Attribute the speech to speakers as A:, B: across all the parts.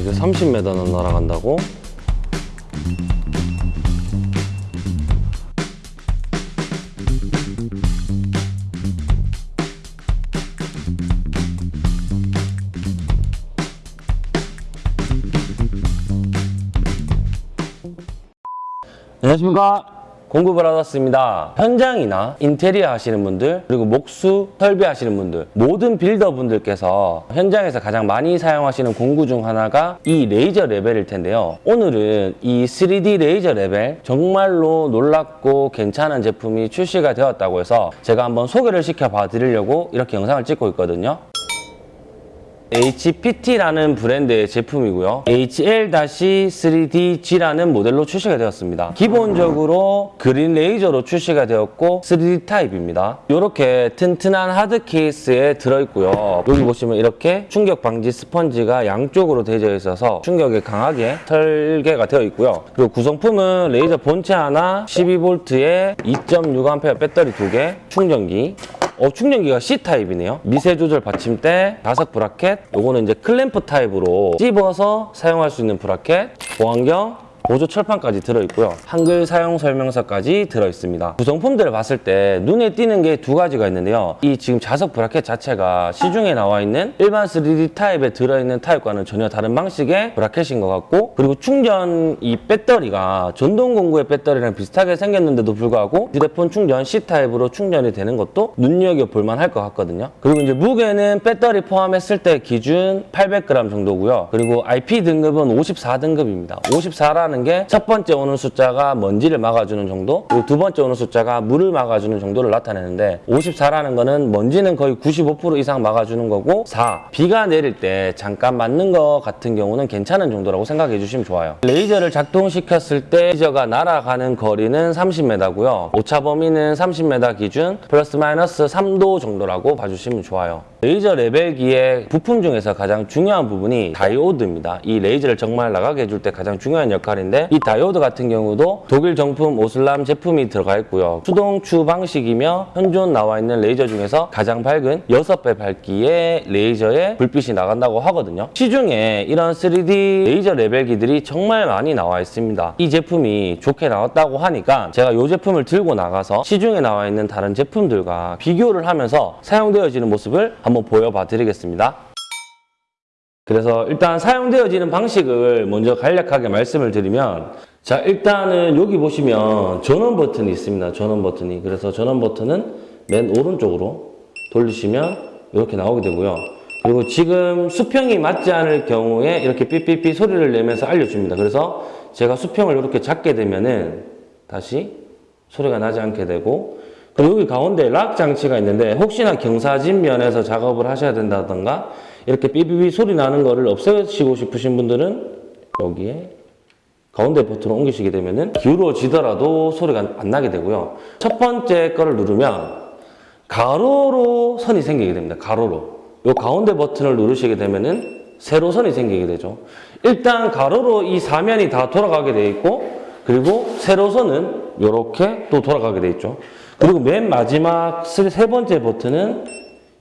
A: 이게 30m는 날아간다고? 안녕하십니까 공급을 받았습니다. 현장이나 인테리어 하시는 분들 그리고 목수 설비하시는 분들 모든 builder분들께서 현장에서 가장 많이 사용하시는 공구 중 하나가 이 레이저 레벨일 텐데요. 오늘은 이 3D 레이저 레벨 정말로 놀랍고 괜찮은 제품이 출시가 되었다고 해서 제가 한번 소개를 시켜 봐 드리려고 이렇게 영상을 찍고 있거든요 HPT라는 브랜드의 제품이고요. HL-3DG라는 모델로 출시가 되었습니다. 기본적으로 그린 레이저로 출시가 되었고 3D 타입입니다. 이렇게 튼튼한 하드 케이스에 들어있고요. 여기 보시면 이렇게 충격 방지 스펀지가 양쪽으로 되어 있어서 충격에 강하게 설계가 되어 있고요. 그리고 구성품은 레이저 본체 하나, 12V에 2.6A 배터리 2개, 충전기, 어, 충전기가 C타입이네요. 미세 조절 받침대, 자석 브라켓, 요거는 이제 클램프 타입으로 찝어서 사용할 수 있는 브라켓, 보안경, 보조 철판까지 들어있고요. 한글 사용 설명서까지 들어있습니다. 구성품들을 봤을 때 눈에 띄는 게 두 가지가 있는데요. 이 지금 자석 브라켓 자체가 시중에 나와 있는 일반 3D 타입에 들어있는 타입과는 전혀 다른 방식의 브라켓인 것 같고 그리고 충전 이 배터리가 전동 공구의 배터리랑 비슷하게 생겼는데도 불구하고 휴대폰 충전 C타입으로 충전이 되는 것도 눈여겨볼 만할 것 같거든요. 그리고 이제 무게는 배터리 포함했을 때 기준 800g 정도고요. 그리고 IP 등급은 54등급입니다. 54라는 게 첫 번째 오는 숫자가 먼지를 막아주는 정도, 그리고 두 번째 오는 숫자가 물을 막아주는 정도를 나타내는데 54라는 거는 먼지는 거의 95% 이상 막아주는 거고 4, 비가 내릴 때 잠깐 맞는 것 같은 경우는 괜찮은 정도라고 생각해 주시면 좋아요. 레이저를 작동시켰을 때 레이저가 날아가는 거리는 30m고요. 오차 범위는 30m 기준 플러스 마이너스 3도 정도라고 봐주시면 좋아요. 레이저 레벨기의 부품 중에서 가장 중요한 부분이 다이오드입니다. 이 레이저를 정말 나가게 해줄 때 가장 중요한 역할인데 이 다이오드 같은 경우도 독일 정품 오스람 제품이 들어가 있고요. 수동 추 방식이며 현존 나와 있는 레이저 중에서 가장 밝은 6배 밝기의 레이저에 불빛이 나간다고 하거든요. 시중에 이런 3D 레이저 레벨기들이 정말 많이 나와 있습니다. 이 제품이 좋게 나왔다고 하니까 제가 이 제품을 들고 나가서 시중에 나와 있는 다른 제품들과 비교를 하면서 사용되어지는 모습을 한번 보여봐 드리겠습니다. 그래서 일단 사용되어지는 방식을 먼저 간략하게 말씀을 드리면 자 일단은 여기 보시면 전원 버튼이 있습니다. 전원 버튼이 그래서 전원 버튼은 맨 오른쪽으로 돌리시면 이렇게 나오게 되고요. 그리고 지금 수평이 맞지 않을 경우에 이렇게 삐삐삐 소리를 내면서 알려줍니다. 그래서 제가 수평을 이렇게 잡게 되면은 다시 소리가 나지 않게 되고 여기 가운데 락 장치가 있는데 혹시나 경사진 면에서 작업을 하셔야 된다던가 이렇게 삐삐삐 소리 나는 거를 없애시고 싶으신 분들은 여기에 가운데 버튼을 옮기시게 되면은 기울어지더라도 소리가 안 나게 되고요. 첫 번째 거를 누르면 가로로 선이 생기게 됩니다. 가로로. 요 가운데 버튼을 누르시게 되면은 세로선이 생기게 되죠. 일단 가로로 이 사면이 다 돌아가게 돼 있고 그리고 세로선은 이렇게 또 돌아가게 돼 있죠. 그리고 맨 마지막 세 번째 버튼은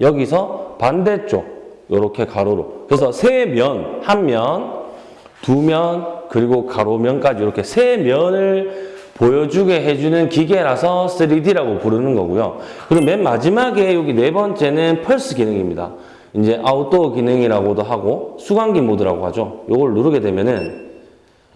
A: 여기서 반대쪽 이렇게 가로로 그래서 세 면, 한 면, 두 면, 그리고 가로면까지 이렇게 세 면을 보여주게 해주는 기계라서 3D라고 부르는 거고요. 그리고 맨 마지막에 여기 네 번째는 펄스 기능입니다. 이제 아웃도어 기능이라고도 하고 수광기 모드라고 하죠. 이걸 누르게 되면은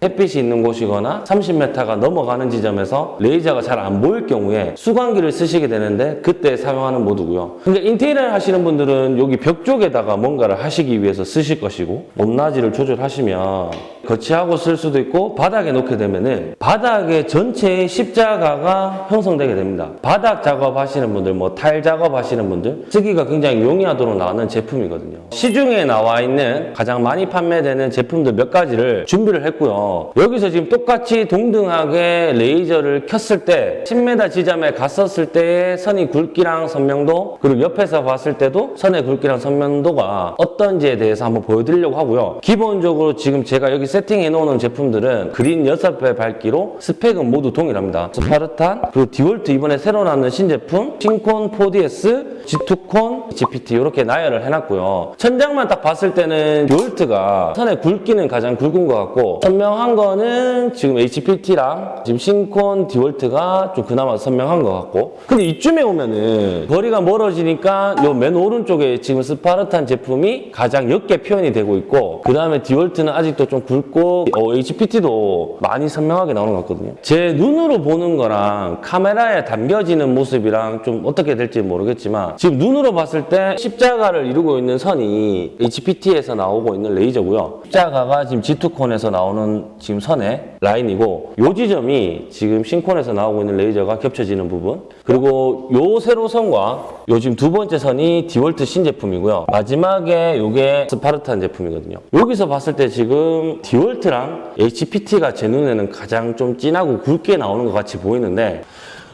A: 햇빛이 있는 곳이거나 30m가 넘어가는 지점에서 레이저가 잘 안 보일 경우에 수광기를 쓰시게 되는데 그때 사용하는 모드고요. 근데 인테리어를 하시는 분들은 여기 벽 쪽에다가 뭔가를 하시기 위해서 쓰실 것이고 높낮이를 조절하시면 거치하고 쓸 수도 있고 바닥에 놓게 되면 은 바닥에 전체의 십자가가 형성되게 됩니다. 바닥 작업하시는 분들, 뭐 타일 작업하시는 분들 쓰기가 굉장히 용이하도록 나오는 제품이거든요. 시중에 나와 있는 가장 많이 판매되는 제품들 몇 가지를 준비를 했고요. 여기서 지금 똑같이 동등하게 레이저를 켰을 때 10m 지점에 갔었을 때의 선의 굵기랑 선명도 그리고 옆에서 봤을 때도 선의 굵기랑 선명도가 어떤지에 대해서 한번 보여드리려고 하고요. 기본적으로 지금 제가 여기 세팅해 놓은 제품들은 그린 6배 밝기로 스펙은 모두 동일합니다. 스파르탄 그리고 디월트 이번에 새로 나온 신제품 신콘 4DS G2콘, GPT 이렇게 나열을 해놨고요. 천장만 딱 봤을 때는 디월트가 선의 굵기는 가장 굵은 것 같고 선명한 거는 지금 HPT랑 지금 신콘 디월트가 좀 그나마 선명한 것 같고 근데 이쯤에 오면은 거리가 멀어지니까 요 맨 오른쪽에 지금 스파르탄 제품이 가장 옅게 표현이 되고 있고 그 다음에 디월트는 아직도 좀 굵고 어, HPT도 많이 선명하게 나오는 것 같거든요. 제 눈으로 보는 거랑 카메라에 담겨지는 모습이랑 좀 어떻게 될지 모르겠지만 지금 눈으로 봤을 때 십자가를 이루고 있는 선이 HPT에서 나오고 있는 레이저고요. 십자가가 지금 G2콘에서 나오는 지금 선의 라인이고 요 지점이 지금 신콘에서 나오고 있는 레이저가 겹쳐지는 부분 그리고 요 세로 선과 요 지금 두 번째 선이 디월트 신제품이고요. 마지막에 요게 스파르탄 제품이거든요. 여기서 봤을 때 지금 디월트랑 HPT가 제 눈에는 가장 좀 진하고 굵게 나오는 것 같이 보이는데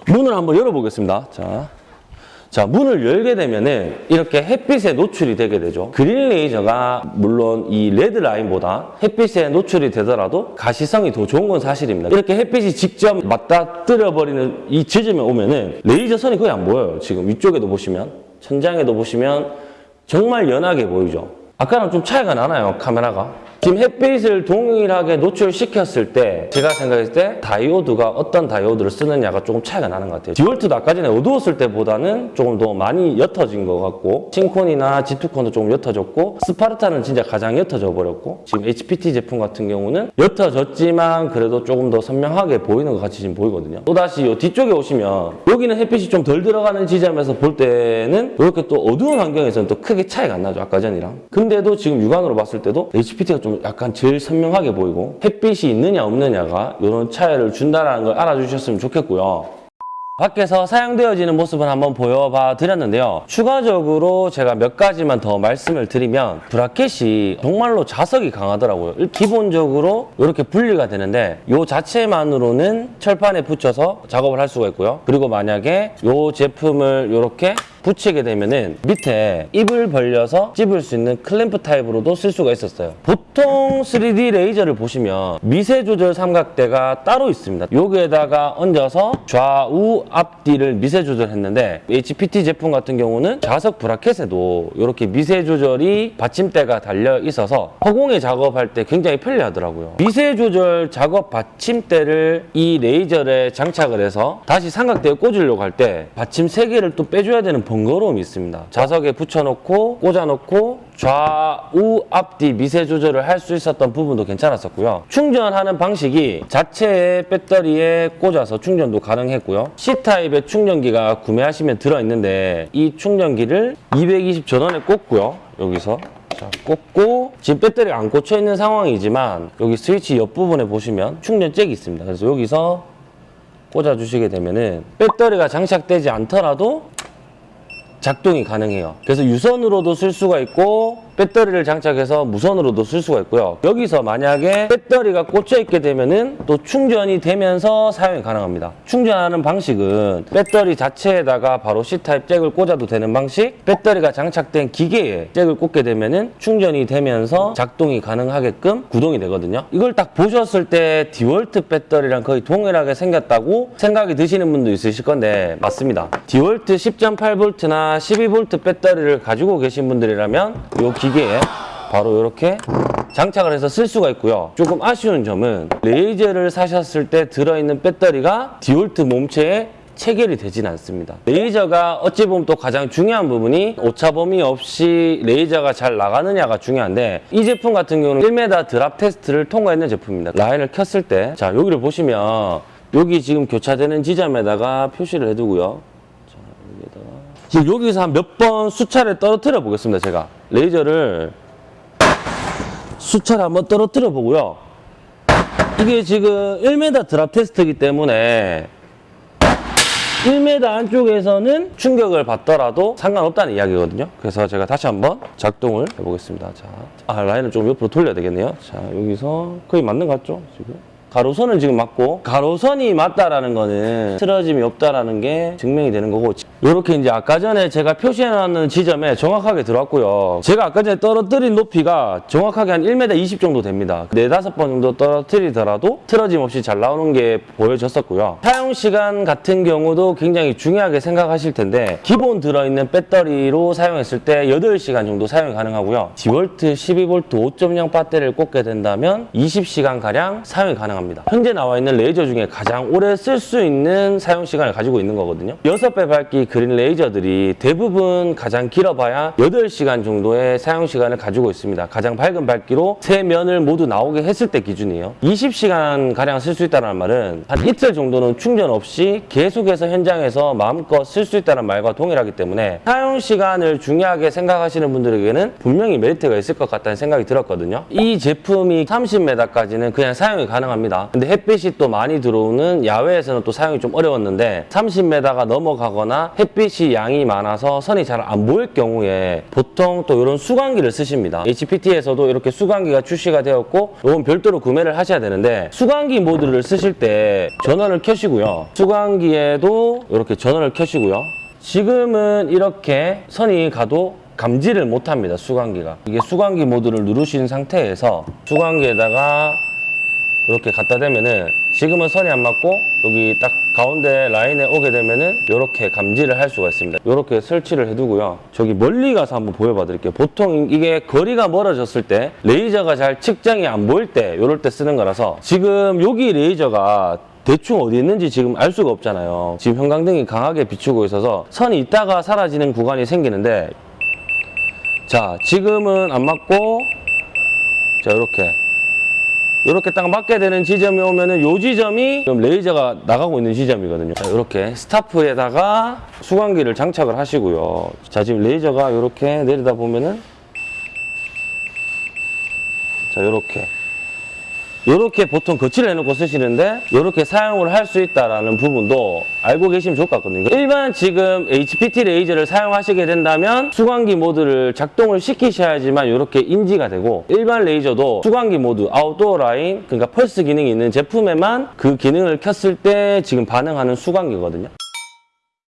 A: 문을 한번 열어보겠습니다. 자. 자, 문을 열게 되면은 이렇게 햇빛에 노출이 되게 되죠. 그린 레이저가 물론 이 레드 라인보다 햇빛에 노출이 되더라도 가시성이 더 좋은 건 사실입니다. 이렇게 햇빛이 직접 맞닥뜨려 버리는 이 지점에 오면은 레이저 선이 거의 안 보여요. 지금 위쪽에도 보시면 천장에도 보시면 정말 연하게 보이죠. 아까랑 좀 차이가 나나요, 카메라가? 지금 햇빛을 동일하게 노출시켰을 때 제가 생각했을 때 다이오드가 어떤 다이오드를 쓰느냐가 조금 차이가 나는 것 같아요. 디월트도 아까 전에 어두웠을 때보다는 조금 더 많이 옅어진 것 같고 신콘이나 G2콘도 조금 옅어졌고 스파르타는 진짜 가장 옅어져 버렸고 지금 HPT 제품 같은 경우는 옅어졌지만 그래도 조금 더 선명하게 보이는 것 같이 지금 보이거든요. 또다시 이 뒤쪽에 오시면 여기는 햇빛이 좀 덜 들어가는 지점에서 볼 때는 이렇게 또 어두운 환경에서는 또 크게 차이가 안 나죠. 아까 전이랑. 근데도 지금 육안으로 봤을 때도 HPT가 좀 약간 제일 선명하게 보이고 햇빛이 있느냐 없느냐가 이런 차이를 준다는 걸 알아주셨으면 좋겠고요. 밖에서 사용되어지는 모습을 한번 보여봐 드렸는데요. 추가적으로 제가 몇 가지만 더 말씀을 드리면 브라켓이 정말로 자석이 강하더라고요. 기본적으로 이렇게 분리가 되는데 이 자체만으로는 철판에 붙여서 작업을 할 수가 있고요. 그리고 만약에 이 제품을 이렇게 붙이게 되면은 밑에 입을 벌려서 찝을 수 있는 클램프 타입으로도 쓸 수가 있었어요. 보통 3D 레이저를 보시면 미세 조절 삼각대가 따로 있습니다. 여기에다가 얹어서 좌우 앞뒤를 미세 조절했는데 HPT 제품 같은 경우는 자석 브라켓에도 이렇게 미세 조절이 받침대가 달려 있어서 허공에 작업할 때 굉장히 편리하더라고요. 미세 조절 작업 받침대를 이 레이저에 장착을 해서 다시 삼각대에 꽂으려고 할 때 받침 세 개를 또 빼줘야 되는 번거로움이 있습니다. 자석에 붙여놓고 꽂아놓고 좌우 앞뒤 미세 조절을 할 수 있었던 부분도 괜찮았었고요. 충전하는 방식이 자체의 배터리에 꽂아서 충전도 가능했고요. C타입의 충전기가 구매하시면 들어있는데 이 충전기를 220 전원에 꽂고요. 여기서 자, 꽂고 지금 배터리가 안 꽂혀 있는 상황이지만 여기 스위치 옆부분에 보시면 충전 잭이 있습니다. 그래서 여기서 꽂아 주시게 되면은 배터리가 장착되지 않더라도 작동이 가능해요. 그래서 유선으로도 쓸 수가 있고 배터리를 장착해서 무선으로도 쓸 수가 있고요. 여기서 만약에 배터리가 꽂혀 있게 되면은 또 충전이 되면서 사용이 가능합니다. 충전하는 방식은 배터리 자체에다가 바로 C타입 잭을 꽂아도 되는 방식, 배터리가 장착된 기계에 잭을 꽂게 되면은 충전이 되면서 작동이 가능하게끔 구동이 되거든요. 이걸 딱 보셨을 때 디월트 배터리랑 거의 동일하게 생겼다고 생각이 드시는 분도 있으실 건데 맞습니다. 디월트 10.8V나 12V 배터리를 가지고 계신 분들이라면 이 기계에 바로 이렇게 장착을 해서 쓸 수가 있고요. 조금 아쉬운 점은 레이저를 사셨을 때 들어있는 배터리가 디월트 몸체에 체결이 되진 않습니다. 레이저가 어찌 보면 또 가장 중요한 부분이 오차범위 없이 레이저가 잘 나가느냐가 중요한데 이 제품 같은 경우는 1m 드랍 테스트를 통과했는 제품입니다. 라인을 켰을 때 자 여기를 보시면 여기 지금 교차되는 지점에다가 표시를 해두고요. 자 여기다가 지금 여기서 한 몇 번 수차를 떨어뜨려 보겠습니다. 제가 레이저를 수차를 한번 떨어뜨려 보고요. 이게 지금 1m 드랍 테스트이기 때문에 1m 안쪽에서는 충격을 받더라도 상관없다는 이야기거든요. 그래서 제가 다시 한번 작동을 해보겠습니다. 자, 아, 라인을 좀 옆으로 돌려야 되겠네요. 자, 여기서 거의 맞는 것 같죠? 지금. 가로선을 지금 맞고 가로선이 맞다라는 거는 틀어짐이 없다라는 게 증명이 되는 거고 이렇게 이제 아까 전에 제가 표시해놨는 지점에 정확하게 들어왔고요. 제가 아까 전에 떨어뜨린 높이가 정확하게 한 1m 20 정도 됩니다. 네다섯 번 정도 떨어뜨리더라도 틀어짐 없이 잘 나오는 게 보여졌었고요. 사용 시간 같은 경우도 굉장히 중요하게 생각하실 텐데 기본 들어있는 배터리로 사용했을 때 8시간 정도 사용이 가능하고요. 디볼트 12V 5.0 배터리를 꽂게 된다면 20시간 가량 사용이 가능합니다. 현재 나와 있는 레이저 중에 가장 오래 쓸 수 있는 사용 시간을 가지고 있는 거거든요. 6배 밝기 그린 레이저들이 대부분 가장 길어봐야 8시간 정도의 사용 시간을 가지고 있습니다. 가장 밝은 밝기로 세 면을 모두 나오게 했을 때 기준이에요. 20시간 가량 쓸 수 있다는 말은 한 이틀 정도는 충전 없이 계속해서 현장에서 마음껏 쓸 수 있다는 말과 동일하기 때문에 사용 시간을 중요하게 생각하시는 분들에게는 분명히 메리트가 있을 것 같다는 생각이 들었거든요. 이 제품이 30m까지는 그냥 사용이 가능합니다. 근데 햇빛이 또 많이 들어오는 야외에서는 또 사용이 좀 어려웠는데 30m가 넘어가거나 햇빛이 양이 많아서 선이 잘 안 보일 경우에 보통 또 이런 수광기를 쓰십니다. HPT에서도 이렇게 수광기가 출시가 되었고 이건 별도로 구매를 하셔야 되는데 수광기 모드를 쓰실 때 전원을 켜시고요. 수광기에도 이렇게 전원을 켜시고요. 지금은 이렇게 선이 가도 감지를 못합니다. 수광기가. 이게 수광기 모드를 누르신 상태에서 수광기에다가 이렇게 갖다 대면은 지금은 선이 안 맞고 여기 딱 가운데 라인에 오게 되면은 이렇게 감지를 할 수가 있습니다. 이렇게 설치를 해두고요. 저기 멀리 가서 한번 보여봐 드릴게요. 보통 이게 거리가 멀어졌을 때 레이저가 잘 측정이 안 보일 때 이럴 때 쓰는 거라서 지금 여기 레이저가 대충 어디 있는지 지금 알 수가 없잖아요. 지금 형광등이 강하게 비추고 있어서 선이 있다가 사라지는 구간이 생기는데 자 지금은 안 맞고 자 이렇게 이렇게 딱 맞게 되는 지점이 오면은 요 지점이 지금 레이저가 나가고 있는 지점이거든요. 자, 이렇게 스타프에다가 수광기를 장착을 하시고요. 자, 지금 레이저가 이렇게 내리다 보면은 자, 이렇게 이렇게 보통 거치를 해놓고 쓰시는데 이렇게 사용을 할 수 있다는 부분도 알고 계시면 좋을 것 같거든요. 일반 지금 HPT 레이저를 사용하시게 된다면 수광기 모드를 작동을 시키셔야지만 이렇게 인지가 되고 일반 레이저도 수광기 모드, 아웃도어 라인, 그러니까 펄스 기능이 있는 제품에만 그 기능을 켰을 때 지금 반응하는 수광기거든요.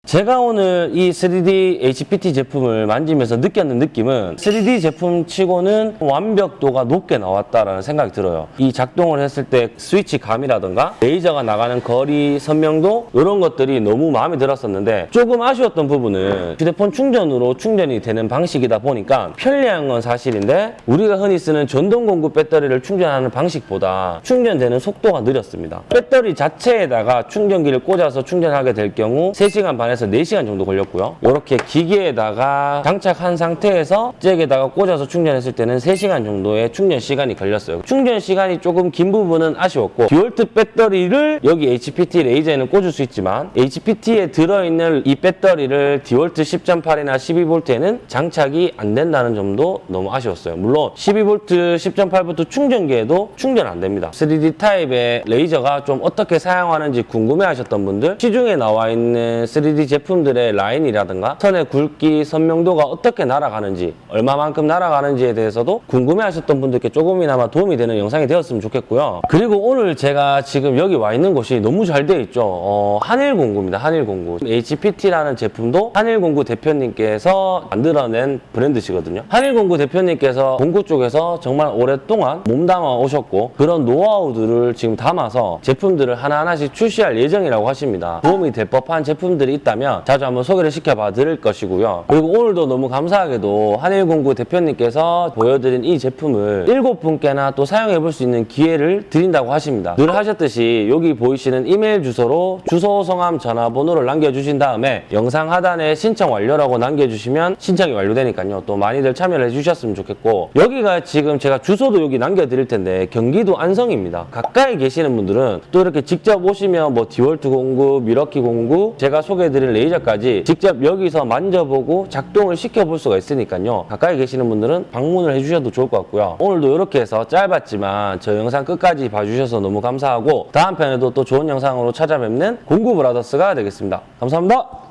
A: 제가 오늘 이 3D HPT 제품을 만지면서 느꼈는 느낌은 3D 제품 치고는 완벽도가 높게 나왔다라는 생각이 들어요. 이 작동을 했을 때 스위치 감이라든가 레이저가 나가는 거리 선명도 이런 것들이 너무 마음에 들었었는데 조금 아쉬웠던 부분은 휴대폰 충전으로 충전이 되는 방식이다 보니까 편리한 건 사실인데 우리가 흔히 쓰는 전동 공구 배터리를 충전하는 방식보다 충전되는 속도가 느렸습니다. 배터리 자체에다가 충전기를 꽂아서 충전하게 될 경우 3시간 반에서 4시간 정도 걸렸고요. 이렇게 기계에다가 장착한 상태에서 잭에다가 꽂아서 충전했을 때는 3시간 정도의 충전 시간이 걸렸어요. 충전 시간이 조금 긴 부분은 아쉬웠고 디월트 배터리를 여기 HPT 레이저에는 꽂을 수 있지만 HPT에 들어있는 이 배터리를 디월트 10.8이나 12V에는 장착이 안 된다는 점도 너무 아쉬웠어요. 물론 12V 10.8V 충전기에도 충전 안 됩니다. 3D 타입의 레이저가 좀 어떻게 사용하는지 궁금해 하셨던 분들 시중에 나와 있는 3D 제품들의 라인이라든가 선의 굵기, 선명도가 어떻게 날아가는지 얼마만큼 날아가는지에 대해서도 궁금해 하셨던 분들께 조금이나마 도움이 되는 영상이 되었으면 좋겠고요. 그리고 오늘 제가 지금 여기 와 있는 곳이 너무 잘 되어 있죠. 어, 한일공구입니다. 한일공구. HPT라는 제품도 한일공구 대표님께서 만들어낸 브랜드시거든요. 한일공구 대표님께서 공구 쪽에서 정말 오랫동안 몸담아 오셨고 그런 노하우들을 지금 담아서 제품들을 하나하나씩 출시할 예정이라고 하십니다. 도움이 될 법한 제품들이 있다면 자주 한번 소개를 시켜봐 드릴 것이고요. 그리고 오늘도 너무 감사하게도 한일공구 대표님께서 보여드린 이 제품을 일곱 분께나 또 사용해 볼 수 있는 기회를 드린다고 하십니다. 늘 하셨듯이 여기 보이시는 이메일 주소로 주소, 성함, 전화번호를 남겨주신 다음에 영상 하단에 신청 완료라고 남겨주시면 신청이 완료되니까요. 또 많이들 참여를 해주셨으면 좋겠고 여기가 지금 제가 주소도 여기 남겨드릴 텐데 경기도 안성입니다. 가까이 계시는 분들은 또 이렇게 직접 오시면 뭐 디월트 공구, 밀워키 공구 제가 소개해드린 레이저까지 직접 여기서 만져보고 작동을 시켜볼 수가 있으니까요. 가까이 계시는 분들은 방문을 해주셔도 좋을 것 같고요. 오늘도 이렇게 해서 짧았지만 저 영상 끝까지 봐주셔서 너무 감사하고 다음 편에도 또 좋은 영상으로 찾아뵙는 공구 브라더스가 되겠습니다. 감사합니다.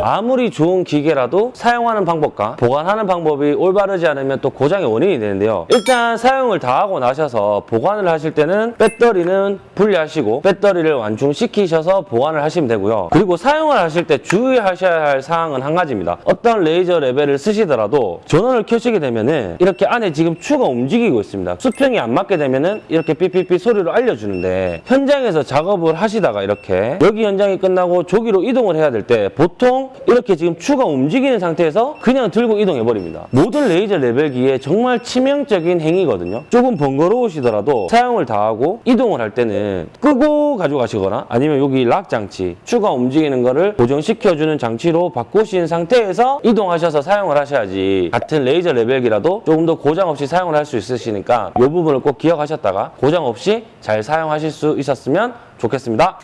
A: 아무리 좋은 기계라도 사용하는 방법과 보관하는 방법이 올바르지 않으면 또 고장의 원인이 되는데요. 일단 사용을 다 하고 나셔서 보관을 하실 때는 배터리는 분리하시고 배터리를 완충시키셔서 보관을 하시면 되고요. 그리고 사용을 하실 때 주의하셔야 할 사항은 한 가지입니다. 어떤 레이저 레벨을 쓰시더라도 전원을 켜시게 되면 은 이렇게 안에 지금 추가 움직이고 있습니다. 수평이 안 맞게 되면 은 이렇게 삐삐삐 소리로 알려주는데 현장에서 작업을 하시다가 이렇게 여기 현장이 끝나고 조기로 이동을 해야 될 때 보통 이렇게 지금 추가 움직이는 상태에서 그냥 들고 이동해 버립니다. 모든 레이저 레벨기에 정말 치명적인 행위거든요. 조금 번거로우시더라도 사용을 다 하고 이동을 할 때는 끄고 가져가시거나 아니면 여기 lock 장치 추가 움직이는 거를 고정시켜주는 장치로 바꾸신 상태에서 이동하셔서 사용을 하셔야지 같은 레이저 레벨기라도 조금 더 고장 없이 사용을 할 수 있으시니까 이 부분을 꼭 기억하셨다가 고장 없이 잘 사용하실 수 있었으면 좋겠습니다.